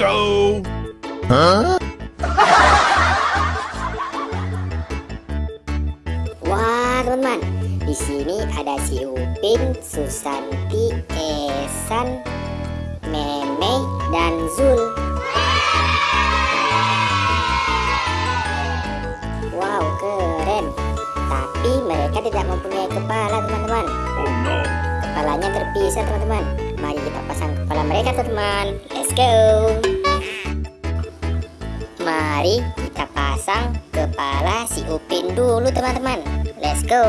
Bingo! Huh? Wah, teman-teman. Di sini ada si Upin, Susanti, Esan, Meme, dan Zul. Wow, keren. Tapi mereka tidak mempunyai kepala, teman-teman. Oh no! Kepalanya terpisah, teman-teman. Mari kita pasang kepala mereka, teman-teman. Let's go. Mari kita pasang kepala si Upin dulu, teman-teman. Let's go.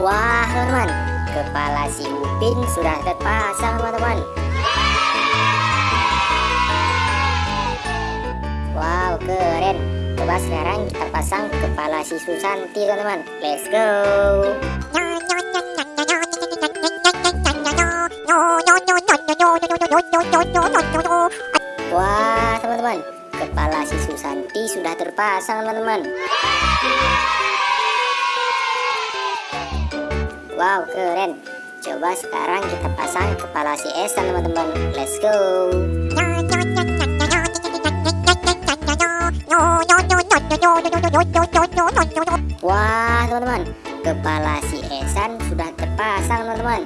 Wah, teman-teman. Kepala si Upin sudah terpasang, teman-teman. Wow, keren. Coba sekarang kita pasang kepala si Susanti, teman-teman. Let's go. Wah, teman-teman. Kepala si Susanti sudah terpasang, teman-teman. Wow, keren. Coba sekarang kita pasang kepala si Esan, teman-teman. Let's go. Wah, teman-teman. Kepala si Esan sudah terpasang, teman-teman.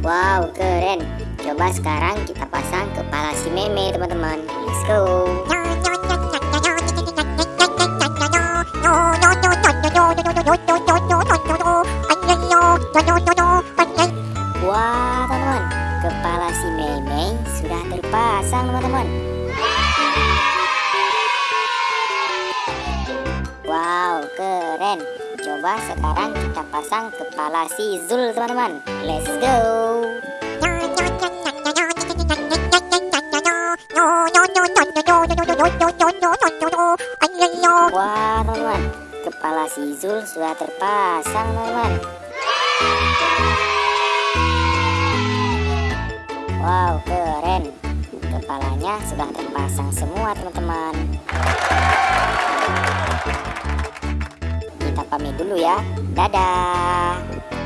Wow, keren. Coba sekarang kita pasang kepala si Meme, teman-teman. Let's go. Wah, teman-teman. Kepala si Meme sudah terpasang, teman-teman. Coba sekarang kita pasang kepala si Zul, teman-teman. Let's go. Wah, teman-teman. Kepala si Zul sudah terpasang, teman-teman. Wow, keren. Kepalanya sudah terpasang semua, teman-teman. Kita pamit dulu ya. Dadah.